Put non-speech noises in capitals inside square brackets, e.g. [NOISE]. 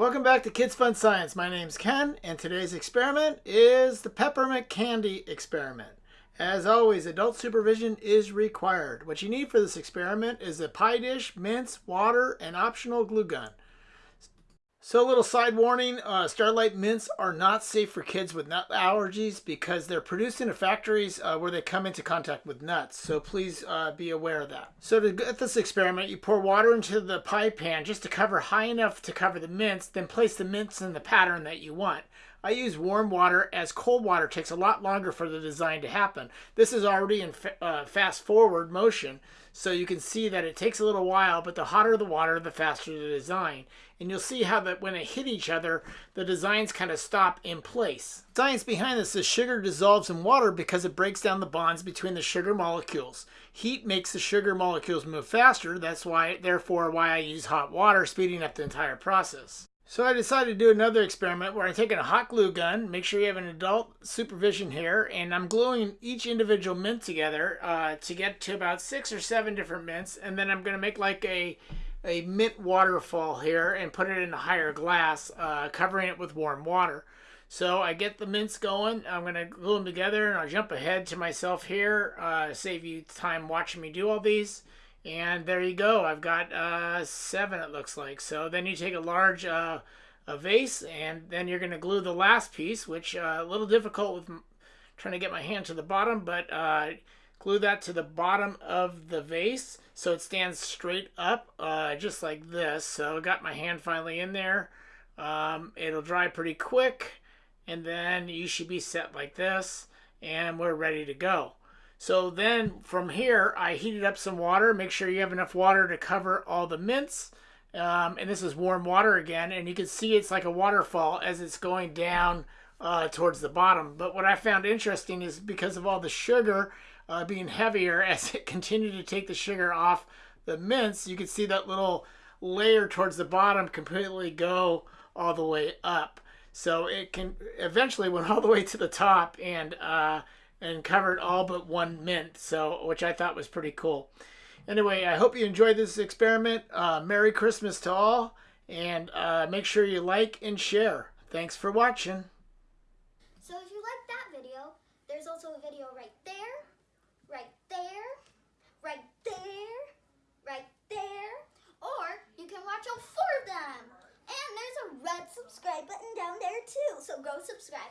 Welcome back to Kids Fun Science. My name's Ken, and today's experiment is the peppermint candy experiment. As always, adult supervision is required. What you need for this experiment is a pie dish, mints, water, and optional glue gun. So a little side warning, uh, Starlight mints are not safe for kids with nut allergies because they're produced in factories uh, where they come into contact with nuts. So please uh, be aware of that. So to get this experiment, you pour water into the pie pan just to cover high enough to cover the mints, then place the mints in the pattern that you want. I use warm water as cold water takes a lot longer for the design to happen. This is already in fa uh, fast forward motion, so you can see that it takes a little while, but the hotter the water, the faster the design. And you'll see how that when they hit each other, the designs kind of stop in place. Science behind this is sugar dissolves in water because it breaks down the bonds between the sugar molecules. Heat makes the sugar molecules move faster. That's why, therefore, why I use hot water, speeding up the entire process. So I decided to do another experiment where I'm taking a hot glue gun, make sure you have an adult supervision here, and I'm gluing each individual mint together uh, to get to about six or seven different mints, and then I'm going to make like a a mint waterfall here and put it in a higher glass, uh, covering it with warm water. So I get the mints going. I'm going to glue them together, and I'll jump ahead to myself here, uh, save you time watching me do all these. And there you go. I've got uh, seven, it looks like. So then you take a large uh, a vase, and then you're going to glue the last piece, which uh, a little difficult with trying to get my hand to the bottom, but uh, glue that to the bottom of the vase so it stands straight up, uh, just like this. So I got my hand finally in there. Um, it'll dry pretty quick, and then you should be set like this, and we're ready to go. So then from here, I heated up some water. Make sure you have enough water to cover all the mints. Um, and this is warm water again. And you can see it's like a waterfall as it's going down uh, towards the bottom. But what I found interesting is because of all the sugar uh, being heavier [LAUGHS] as it continued to take the sugar off the mints, you can see that little layer towards the bottom completely go all the way up. So it can eventually went [LAUGHS] all the way to the top and uh, and covered all but one mint, so which I thought was pretty cool. Anyway, I hope you enjoyed this experiment. Uh, Merry Christmas to all, and uh, make sure you like and share. Thanks for watching. So if you like that video, there's also a video right there, right there, right there, right there, or you can watch all four of them. And there's a red subscribe button down there too, so go subscribe.